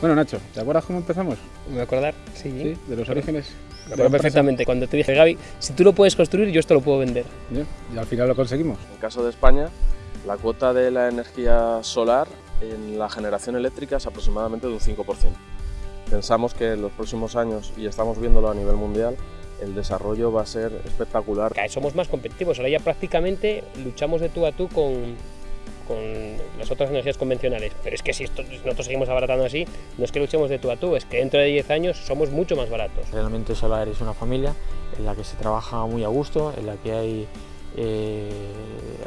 Bueno, Nacho, ¿te acuerdas cómo empezamos? ¿Me voy a acordar? Sí. Sí, de los orígenes. Me acuerdo perfectamente cuando te dije, Gaby, si tú lo puedes construir, yo esto lo puedo vender. Ya, Y al final lo conseguimos. En el caso de España, la cuota de la energía solar en la generación eléctrica es aproximadamente de un 5%. Pensamos que en los próximos años, y estamos viéndolo a nivel mundial, el desarrollo va a ser espectacular. Somos más competitivos, ahora ya prácticamente luchamos de tú a tú con, con las otras energías convencionales. Pero es que si esto- si nosotros seguimos abaratando así, no es que luchemos de tú a tú, es que dentro de 10 años somos mucho más baratos. Realmente Solar es una familia en la que se trabaja muy a gusto, en la que hay, eh,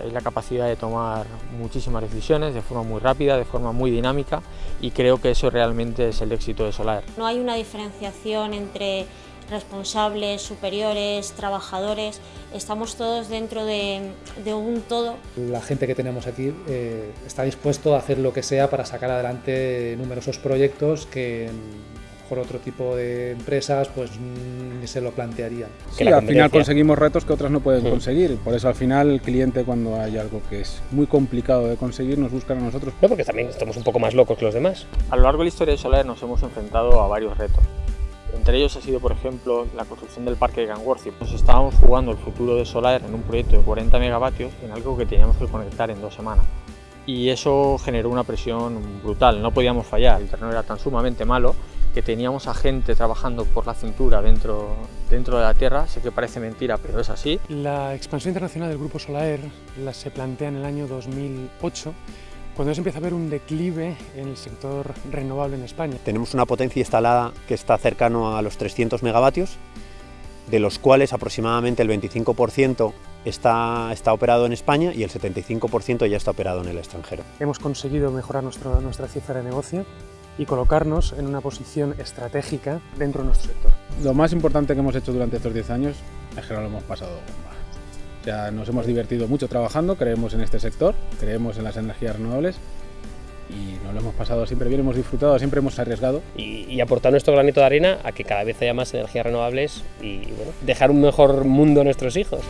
hay la capacidad de tomar muchísimas decisiones de forma muy rápida, de forma muy dinámica y creo que eso realmente es el éxito de Solar. No hay una diferenciación entre responsables, superiores, trabajadores, estamos todos dentro de, de un todo. La gente que tenemos aquí eh, está dispuesto a hacer lo que sea para sacar adelante numerosos proyectos que lo mejor otro tipo de empresas pues mm, ni se lo plantearían. Sí, al final conseguimos retos que otras no pueden Mm. conseguir. Por eso al final el cliente cuando hay algo que es muy complicado de conseguir nos busca a nosotros. No, porque también estamos un poco más locos que los demás. A lo largo de la historia de Solar nos hemos enfrentado a varios retos. Entre ellos ha sido, por ejemplo, la construcción del parque de Gangworthy. Nos estábamos jugando el futuro de Solar en un proyecto de 40 megavatios en algo que teníamos que conectar en dos semanas. Y eso generó una presión brutal, no podíamos fallar. El terreno era tan sumamente malo que teníamos a gente trabajando por la cintura dentro, dentro de la tierra. Sé que parece mentira, pero es así. La expansión internacional del grupo Solaer la se plantea en el año 2008, cuando ya se empieza a ver un declive en el sector renovable en España. Tenemos una potencia instalada que está cercano a los 300 megavatios, de los cuales aproximadamente el 25% está, está operado en España y el 75% ya está operado en el extranjero. Hemos conseguido mejorar nuestro- nuestra cifra de negocio y colocarnos en una posición estratégica dentro de nuestro sector. Lo más importante que hemos hecho durante estos 10 años es que no lo hemos pasado bomba. O sea, nos hemos divertido mucho trabajando, creemos en este sector, creemos en las energías renovables y nos lo hemos pasado siempre bien, hemos disfrutado, siempre hemos arriesgado. y, y aportar nuestro granito de arena a que cada vez haya más energías renovables y dejar un mejor mundo a nuestros hijos.